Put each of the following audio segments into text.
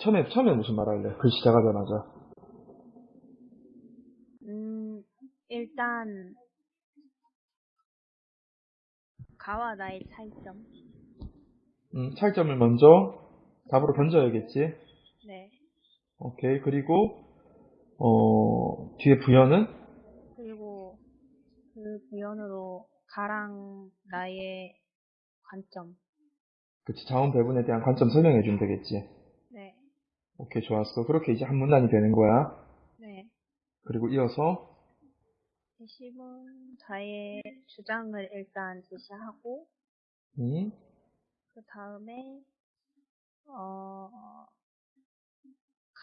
처음에, 처음에 무슨 말 할래? 글 시작하자마자. 음, 일단, 가와 나의 차이점. 음, 차이점을 먼저 답으로 던져야겠지. 네. 오케이. 그리고, 어, 뒤에 부연은? 그리고 그 부연으로 가랑 나의 관점. 그치. 자원 배분에 대한 관점 설명해주면 되겠지. 네. 오케이. 좋았어. 그렇게 이제 한 문단이 되는 거야. 네. 그리고 이어서, 제시문 자의 주장을 일단 제시하고, 음, 그 다음에, 어,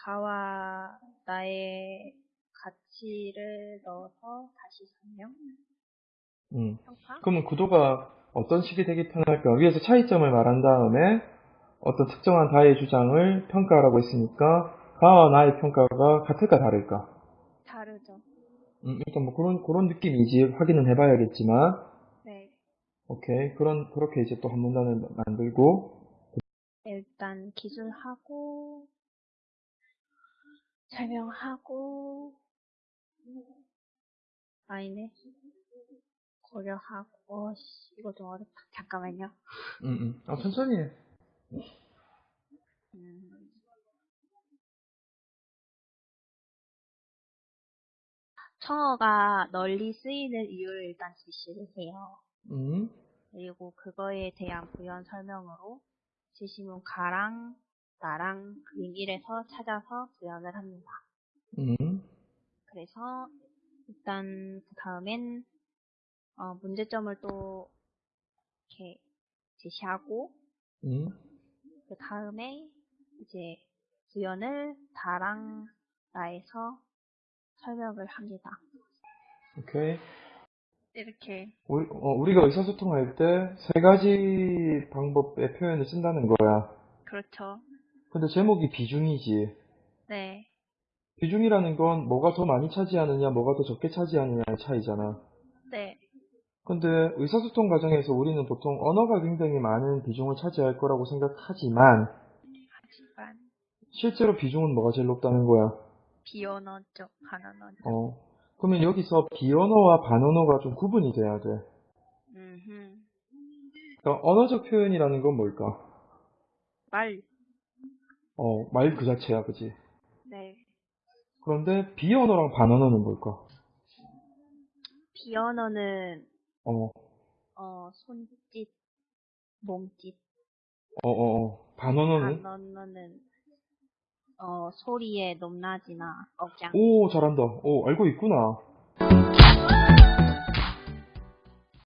가와 나의 가치를 넣어서 다시 설명, 음. 평가? 그러면 구도가 어떤 식이 되기 편할까? 위에서 차이점을 말한 다음에 어떤 특정한 다의 주장을 평가하라고 했으니까 가와 나의 평가가 같을까 다를까? 다르죠. 음, 일단 뭐 그런 그런 느낌이지 확인은 해봐야겠지만 네. 오케이 그런 그렇게 이제 또 한 문단을 만들고 일단 기술하고, 설명하고, 아니네. 고려하고, 어, 씨, 이거 좀 어렵다. 잠깐만요. 음, 음. 아, 천천히 해. 음. 청어가 널리 쓰이는 이유를 일단 제시를 해요. 음, 그리고 그거에 대한 부연 설명으로 제시문 가랑, 나랑, 1에서 찾아서 부연을 합니다. 음, 그래서 일단 그 다음엔 어, 문제점을 또 이렇게 제시하고 음. 그 다음에 이제 부연을 다랑 나에서 설명을 합니다. 오케이. 이렇게 우리, 어, 우리가 의사소통할 때 세 가지 방법의 표현을 쓴다는 거야. 그렇죠. 근데 제목이 비중이지. 네, 비중이라는 건 뭐가 더 많이 차지하느냐, 뭐가 더 적게 차지하느냐의 차이잖아. 네, 근데 의사소통 과정에서 우리는 보통 언어가 굉장히 많은 비중을 차지할 거라고 생각하지만 하지만 실제로 비중은 뭐가 제일 높다는 거야. 비언어적 반언어적. 어. 그러면 여기서 비언어와 반언어가 좀 구분이 돼야 돼. 음흠. 그러니까 언어적 표현이라는 건 뭘까? 말. 어, 말 그 자체야, 그지? 네. 그런데 비언어랑 반언어는 뭘까? 비언어는 어, 어 손짓, 몸짓. 어, 어, 어. 반언어는? 반언어는 어 소리의 높낮이나 억양. 오, 잘한다. 오, 알고 있구나.